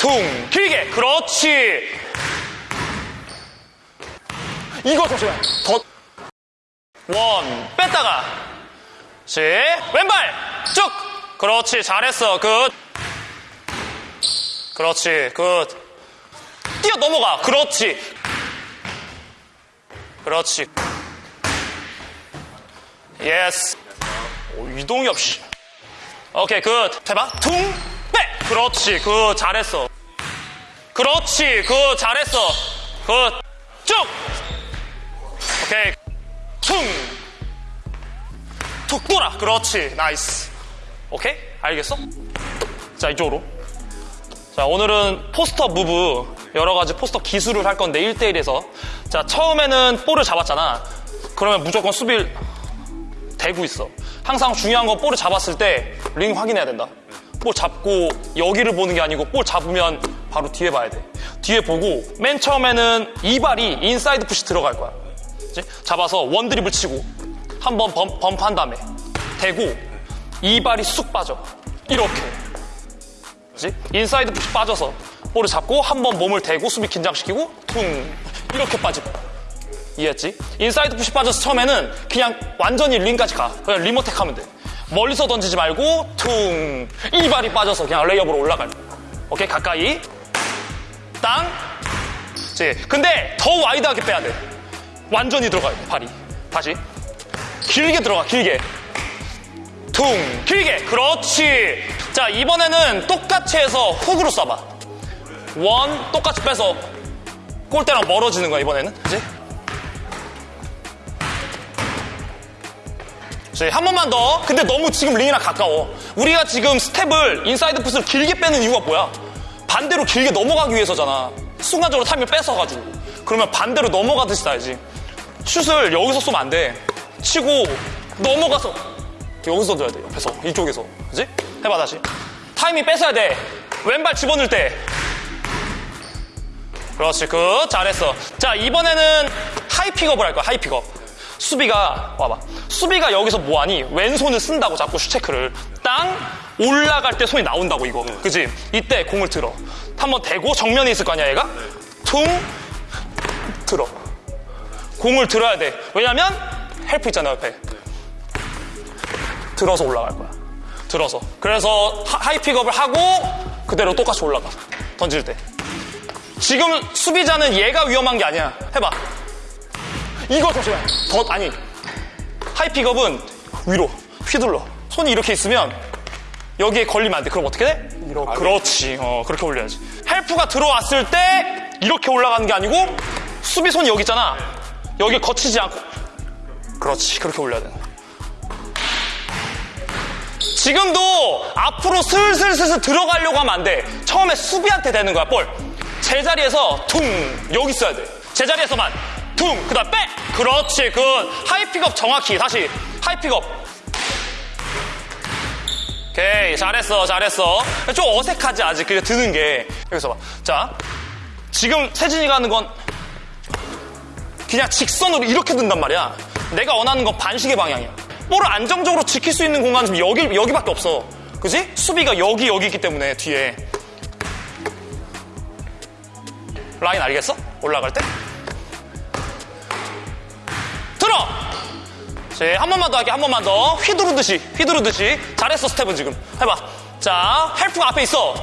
퉁 길게. 그렇지. 이거 조심해. 더 one. 뺐다가. 시 왼발. 쭉. 그렇지. 잘했어. good. 그렇지. good. 뛰어 넘어가. 그렇지. 그렇지. yes. 오, 이동엽 씨 오케이. good. 해봐 퉁빼 그렇지 good 잘했어. 그렇지 good 잘했어. good 쭉! 오케이. 퉁툭 돌아 그렇지 nice. 오케이 알겠어? 자 이쪽으로. 자 오늘은 post-up move 여러 가지 post-up 기술을 할 건데 1대1에서. 자 처음에는 볼을 잡았잖아. 그러면 무조건 수비를 대고 있어. 항상 중요한 건 볼을 잡았을 때 링 확인해야 된다 볼 잡고 여기를 보는 게 아니고 볼 잡으면 바로 뒤에 봐야 돼. 뒤에 보고 맨 처음에는 이 발이 inside foot이 들어갈 거야. 그치? 잡아서 one 드리블 치고 한 번 bump 한 다음에 대고 이 발이 쑥 빠져. 이렇게. 그치? inside foot이 빠져서 볼을 잡고 한 번 몸을 대고 수비 긴장시키고 퉁! 이렇게 빠지고. 이해했지? inside foot이 빠져서 처음에는 그냥 완전히 링까지 가. 그냥 rim attack 하면 돼 멀리서 던지지 말고 퉁. 이 발이 빠져서 그냥 layup으로 올라갈 오케이 가까이. 땅. 그치? 근데 더 wide하게 빼야 돼. 완전히 들어가야 돼 발이. 다시. 길게 들어가 길게. 퉁. 길게. 그렇지. 자 이번에는 똑같이 해서 훅으로 쏴봐. one 똑같이 빼서 골대랑 멀어지는 거야 이번에는. 그치? 한 번만 더. 근데 너무 지금 링이랑 가까워. 우리가 지금 스텝을 inside foot을 길게 빼는 이유가 뭐야? 반대로 길게 넘어가기 위해서잖아. 순간적으로 타임을 뺏어가지고. 그러면 반대로 넘어가듯이 쏴야지? 슛을 여기서 쏘면 안 돼. 치고 넘어가서 여기서 던져야 돼 옆에서. 이쪽에서. 그지? 해봐 다시. 타이밍 뺏어야 돼. 왼발 집어넣을 때. 그렇지 good. 잘했어. 자 이번에는 high pickup을 할 거야 high pickup 수비가 와봐. 수비가 여기서 뭐하니? 왼손을 쓴다고 자꾸 슛 체크를. 땅 올라갈 때 손이 나온다고 이거. 그지? 이때 공을 들어. 한번 대고 정면에 있을 거 아니야 얘가? 퉁! 들어. 공을 들어야 돼. 왜냐면 help 있잖아 옆에. 들어서 올라갈 거야. 들어서. 그래서 high pickup을 하고 그대로 똑같이 올라가. 던질 때. 지금 수비자는 얘가 위험한 게 아니야. 해봐 이거 조심해 더 아니 high pickup은 위로 휘둘러. 손이 이렇게 있으면 여기에 걸리면 안 돼. 그럼 어떻게 돼? 이렇게. 그렇지. 어 그렇게 올려야지. help가 들어왔을 때 이렇게 올라가는 게 아니고 수비 손이 여기 있잖아. 여기 거치지 않고. 그렇지. 그렇게 올려야 돼 지금도 앞으로 슬슬슬슬 들어가려고 하면 안 돼. 처음에 수비한테 대는 거야, 볼. 제자리에서 퉁 여기 있어야 돼. 제자리에서만 퉁 그다음 빼. 그렇지, good high pickup 정확히 다시 high pickup. 오케이, 잘했어, 잘했어. 좀 어색하지 아직 그게 드는 게 여기서 봐. 자, 지금 세진이가 하는 건 그냥 직선으로 이렇게 든단 말이야. 내가 원하는 건 반식의 방향이야. 볼을 안정적으로 지킬 수 있는 공간은 지금 여기, 여기밖에 없어. 그지? 수비가 여기, 여기 있기 때문에 뒤에. 라인 알겠어? 올라갈 때? 들어! 자, 한 번만 더 할게, 한 번만 더. 휘두르듯이, 휘두르듯이. 잘했어, 스텝은 지금. 해봐. 자, help가 앞에 있어.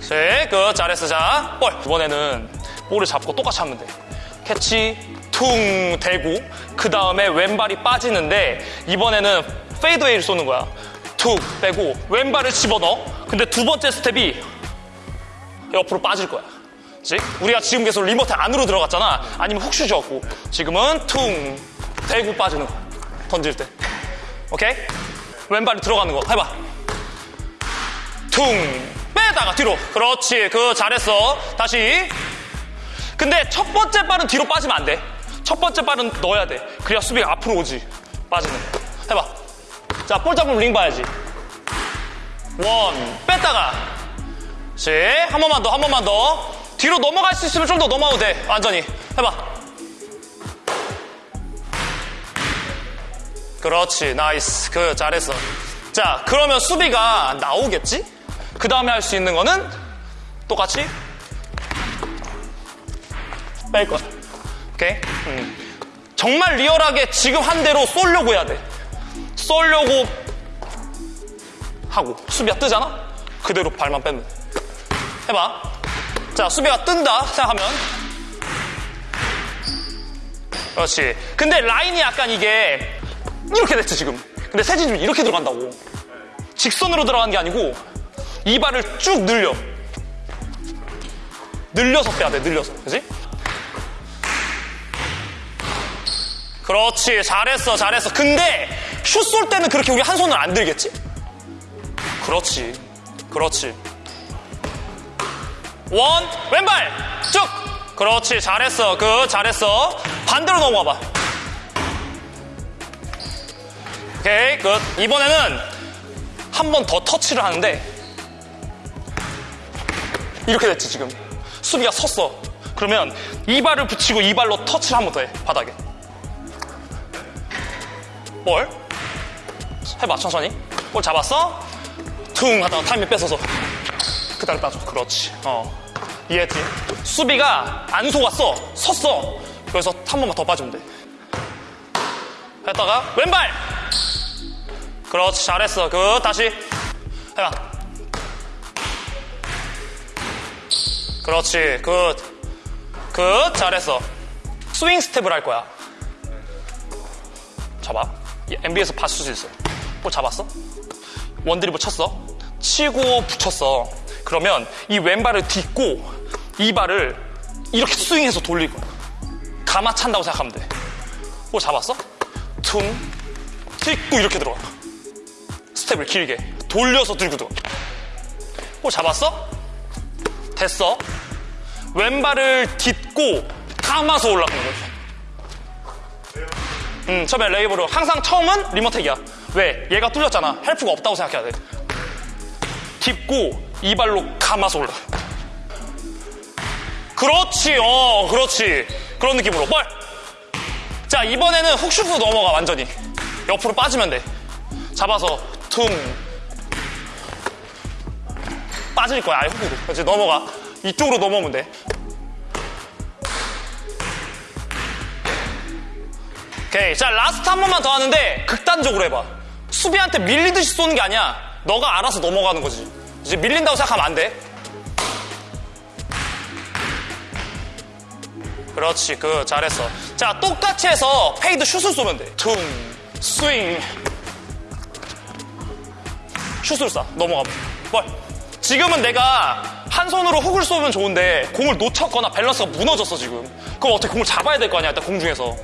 자, good 잘했어. 자, 볼. 이번에는 볼을 잡고 똑같이 하면 돼. 캐치, 퉁 대고 그 다음에 왼발이 빠지는데 이번에는 fadeaway를 쏘는 거야. 툭 빼고 왼발을 집어넣어. 근데 두 번째 스텝이 옆으로 빠질 거야. 그치? 우리가 지금 계속 rim attack으로 들어갔잖아. 아니면 훅슛 쐈고 지금은 퉁 대고 빠지는 거야. 던질 때. 오케이? 왼발이 들어가는 거 해봐. 퉁 빼다가 뒤로. 그렇지. 그 잘했어. 다시. 근데 첫 번째 발은 뒤로 빠지면 안 돼. 첫 번째 발은 넣어야 돼. 그래야 수비가 앞으로 오지. 빠지는 거. 해봐. 자, 볼 잡으면 링 봐야지. 원, 뺐다가. 시, 한 번만 더, 한 번만 더. 뒤로 넘어갈 수 있으면 좀 더 넘어가도 돼. 완전히. 해봐. 그렇지. nice. good, 잘했어. 자, 그러면 수비가 나오겠지? 그 다음에 할 수 있는 거는 똑같이 뺄 거야. 오케이? 음. 정말 리얼하게 지금 한 대로 쏠려고 해야 돼. 쏠려고 하고 수비가 뜨잖아? 그대로 발만 빼면 돼. 해봐. 자, 수비가 뜬다 생각하면 그렇지. 근데 라인이 약간 이게 이렇게 됐지 지금. 근데 세진이 이렇게 들어간다고. 직선으로 들어간 게 아니고 이 발을 쭉 늘려. 늘려서 빼야 돼. 늘려서. 그지? 그렇지. 잘했어. 잘했어. 근데 슛 쏠 때는 그렇게 우리 한 손을 안 들겠지? 그렇지. 그렇지. 원, 왼발! 쭉! 그렇지. 잘했어. 그, 잘했어. 반대로 넘어가 봐. 오케이, 끝. 이번에는 한 번 더 터치를 하는데, 이렇게 됐지, 지금. 수비가 섰어. 그러면 이 발을 붙이고 이 발로 터치를 한 번 더 해, 바닥에. 볼. 해봐, 천천히. 볼 잡았어? 퉁 하다가 타이밍 뺏어서. 그 다음에 빠져. 그렇지. 어. 이해했지? 수비가 안 속았어. 섰어. 그래서 한 번만 더 빠지면 돼. 했다가 왼발! 그렇지. 잘했어. good 다시. 해봐. 그렇지. good. good. 잘했어. 스윙 스텝을 할 거야. 잡아. NBA에서 봤을 수 있어. 볼 잡았어? one 드리블 쳤어. 치고 붙였어. 그러면 이 왼발을 딛고 이 발을 이렇게 스윙해서 돌릴 거야. 감아 찬다고 생각하면 돼. 볼 잡았어? 퉁, 딛고 이렇게 들어가. 스텝을 길게 돌려서 들고 들어가. 볼 잡았어? 됐어. 왼발을 딛고 감아서 올라가는 거지. 음, 처음에 레이업으로 항상 처음은 rim attack이야. 왜? 얘가 뚫렸잖아. help가 없다고 생각해야 돼. 딛고 이 발로 감아서 올라. 그렇지, 어, 그렇지. 그런 느낌으로. 볼! 자, 이번에는 훅슛으로 넘어가, 완전히. 옆으로 빠지면 돼. 잡아서, 퉁. 빠질 거야, 아예 훅으로. 그렇지, 넘어가. 이쪽으로 넘어오면 돼. 오케이. 자, last 한 번만 더 하는데, 극단적으로 해봐. 수비한테 밀리듯이 쏘는 게 아니야. 너가 알아서 넘어가는 거지. 이제 밀린다고 생각하면 안 돼. 그렇지, good 잘했어. 자, 똑같이 해서 fade 슛을 쏘면 돼. 퉁, 스윙. 슛을 쏴. 넘어가. 볼. 지금은 내가 한 손으로 훅을 쏘면 좋은데 공을 놓쳤거나 밸런스가 무너졌어 지금. 그럼 어떻게 공을 잡아야 될 거 아니야, 일단 공중에서.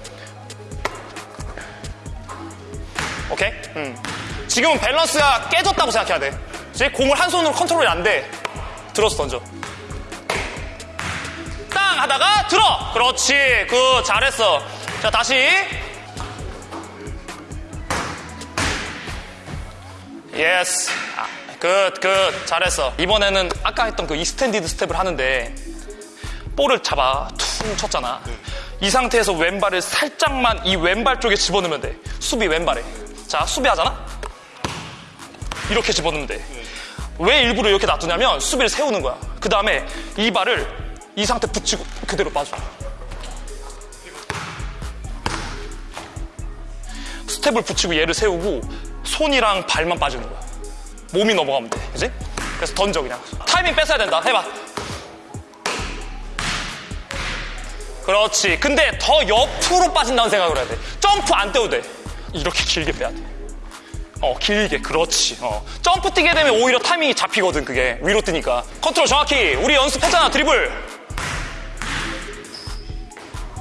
오케이? 음. 지금은 밸런스가 깨졌다고 생각해야 돼. 이제 공을 한 손으로 컨트롤이 안 돼. 들어서 던져. 땅 하다가 들어. 그렇지. good 잘했어. 자 다시. yes. 아, good, good. 잘했어. 이번에는 아까 했던 그 extended step을 하는데 볼을 잡아 퉁 쳤잖아. 이 상태에서 왼발을 살짝만 이 왼발 쪽에 집어넣으면 돼. 수비 왼발에. 자, 수비하잖아? 이렇게 집어넣으면 돼. 왜 일부러 이렇게 놔두냐면 수비를 세우는 거야. 그 다음에 이 발을 이 상태 붙이고 그대로 빠져. 스텝을 붙이고 얘를 세우고 손이랑 발만 빠지는 거야. 몸이 넘어가면 돼. 그지? 그래서 던져 그냥. 타이밍 뺏어야 된다. 해봐. 그렇지. 근데 더 옆으로 빠진다는 생각을 해야 돼. 점프 안 떼도 돼. 이렇게 길게 빼야 돼. 어, 길게. 그렇지. 어. 점프 뛰게 되면 오히려 타이밍이 잡히거든, 그게. 위로 뜨니까. 컨트롤 정확히. 우리 연습했잖아, 드리블.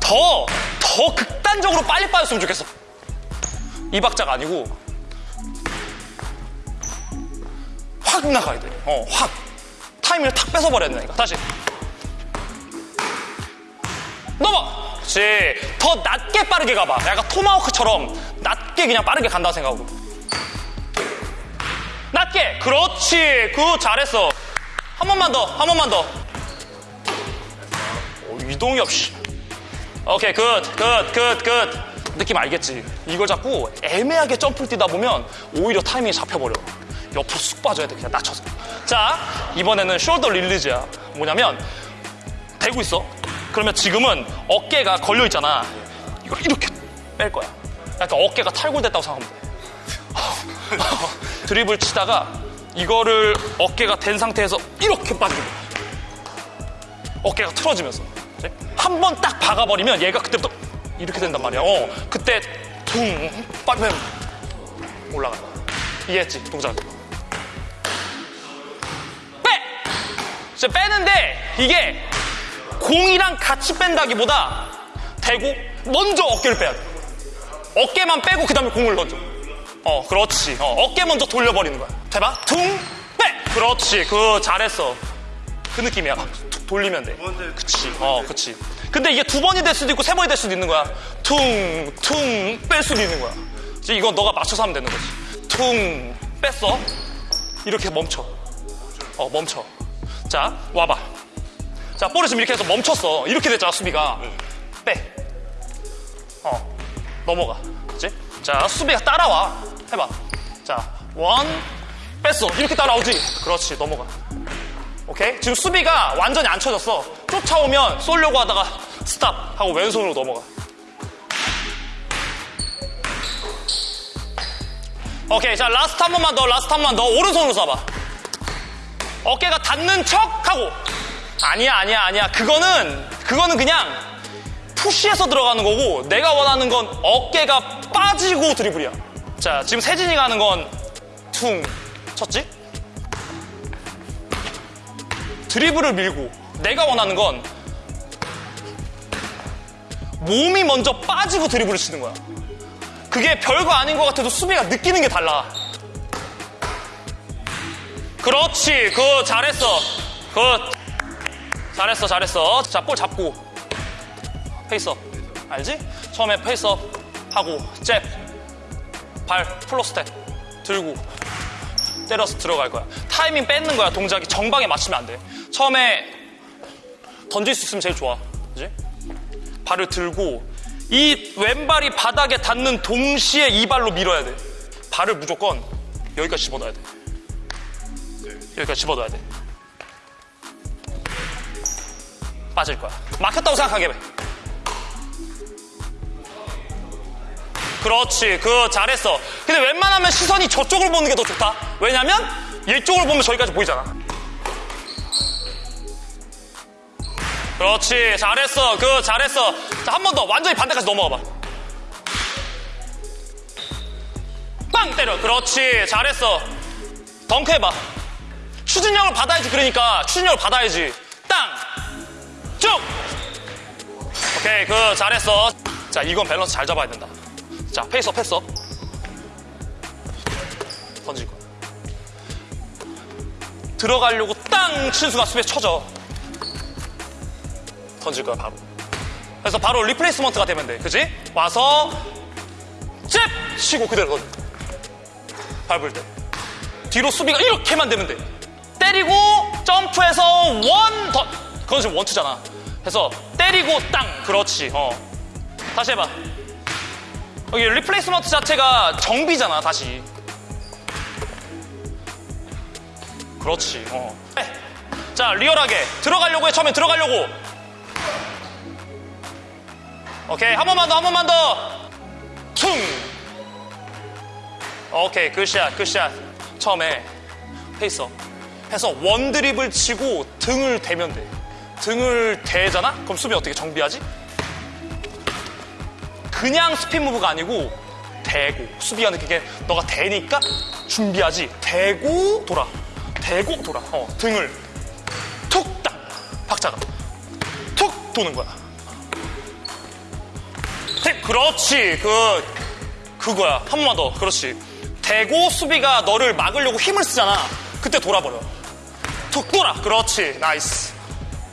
더, 더 극단적으로 빨리 빠졌으면 좋겠어. 이 박자가 아니고, 확 나가야 돼. 어, 확. 타이밍을 탁 뺏어버려야 되니까. 다시. 넘어! 그렇지. 더 낮게 빠르게 가봐. 약간 토마호크처럼 낮게 그냥 빠르게 간다고 생각하고. 낮게. 그렇지. 그 잘했어. 한 번만 더. 한 번만 더. 오, 이동이 없이. 오케이, good, good, good, good. 느낌 알겠지? 이걸 자꾸 애매하게 점프를 뛰다 보면 오히려 타이밍이 잡혀버려. 옆으로 쑥 빠져야 돼, 그냥 낮춰서. 자, 이번에는 shoulder release야. 뭐냐면, 대고 있어. 그러면 지금은 어깨가 걸려 있잖아. 이걸 이렇게 뺄 거야. 약간 어깨가 탈골됐다고 생각하면 돼. 드리블을 치다가 이거를 어깨가 된 상태에서 이렇게 거야. 어깨가 틀어지면서. 한 번 딱 박아버리면 얘가 그때부터 이렇게 된단 말이야. 어, 그때 퉁 빠지면 올라가. 이해했지? 동작. 빼! 이제 빼는데 이게 공이랑 같이 뺀다기보다 대고 먼저 어깨를 빼야 돼. 어깨만 빼고 그 다음에 공을 던져. 어, 그렇지. 어, 어깨 먼저 돌려버리는 거야. 대박. 퉁, 빼! 그렇지. 그, 잘했어. 그 느낌이야. 툭 돌리면 돼. 그치. 어, 그치. 근데 이게 두 번이 될 수도 있고 세 번이 될 수도 있는 거야. 퉁, 퉁, 뺄 수도 있는 거야. 이제 이건 너가 맞춰서 하면 되는 거지. 퉁, 뺐어. 이렇게 멈춰. 어, 멈춰. 자, 와봐. 자, 볼을 지금 이렇게 해서 멈췄어. 이렇게 됐잖아, 수비가. 빼. 어, 넘어가. 그치? 자, 수비가 따라와. 해봐. 자, one, 뺐어. 이렇게 따라오지? 그렇지, 넘어가. 오케이? 지금 수비가 완전히 안 쳐졌어. 쫓아오면 쏠려고 하다가 stop 하고 왼손으로 넘어가. 오케이, 자, last 한 번만 더, last 한 번만 더. 오른손으로 쏴봐. 어깨가 닿는 척 하고. 아니야, 아니야, 아니야. 그거는, 그거는 그냥 푸시해서 들어가는 거고, 내가 원하는 건 어깨가 빠지고 드리블이야. 자, 지금 세진이가 하는 건 퉁 쳤지? 드리블을 밀고, 내가 원하는 건 몸이 먼저 빠지고 드리블을 치는 거야. 그게 별거 아닌 것 같아도 수비가 느끼는 게 달라. 그렇지. 그 잘했어. 그 잘했어. 잘했어. 자, 볼 잡고 face up. 알지? 처음에 face up 하고 잽. 발 플로 스텝 들고 때려서 들어갈 거야. 타이밍 뺏는 거야. 동작이 정박에 맞추면 안 돼. 처음에 던질 수 있으면 제일 좋아. 그지? 발을 들고 이 왼발이 바닥에 닿는 동시에 이 발로 밀어야 돼. 발을 무조건 여기까지 집어넣어야 돼. 여기까지 집어넣어야 돼. 빠질 거야. 막혔다고 생각하게 해. 그렇지. 그 잘했어. 근데 웬만하면 시선이 저쪽을 보는 게 더 좋다. 왜냐면 이쪽을 보면 저기까지 보이잖아. 그렇지. 잘했어. 그 잘했어. 자, 한 번 더. 완전히 반대까지 넘어가 봐. 빵 때려. 그렇지. 잘했어. 덩크 해봐. 추진력을 받아야지. 그러니까 추진력을 받아야지. 땅. 쭉. 오케이. 그 잘했어. 자, 이건 밸런스 잘 잡아야 된다. 자, face up 했어. 던질 거야. 들어가려고 땅 친수가 수비에 쳐져. 던질 거야, 바로. 그래서 바로 replacement가 되면 돼. 그지? 와서, 잽! 치고 그대로 던져. 밟을 때. 뒤로 수비가 이렇게만 되면 돼. 때리고, 점프해서 one, two. 그건 지금 one two잖아. 그래서 때리고 땅. 그렇지. 어. 다시 해봐. 여기 replacement 자체가 정비잖아, 다시. 그렇지. 어. 네. 자, 리얼하게. 들어가려고 해, 처음에 들어가려고. 오케이, 한 번만 더, 한 번만 더. 퉁! 오케이, good shot, good shot. 처음에 face up. 해서 one 드리블을 치고 등을 대면 돼. 등을 대잖아? 그럼 수비 어떻게 정비하지? 그냥 spin move가 아니고 대고 수비가 느끼게 너가 대니까 준비하지. 대고 돌아. 대고 돌아. 어 등을 툭 딱 박자가 툭 도는 거야. 네, 그렇지. 그 그거야. 한 번만 더. 그렇지. 대고 수비가 너를 막으려고 힘을 쓰잖아. 그때 돌아버려. 툭 돌아. 그렇지. nice.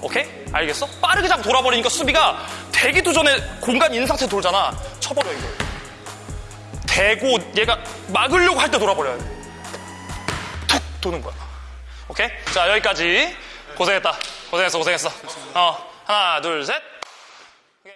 오케이? 알겠어? 빠르게 잡고 돌아버리니까 수비가 대기도 전에 공간 있는 상태 돌잖아. 쳐버려, 이거. 대고 얘가 막으려고 할 때 돌아버려야 돼. 툭 도는 거야. 오케이? 자, 여기까지. 고생했다. 고생했어, 고생했어. 어, 하나, 둘, 셋.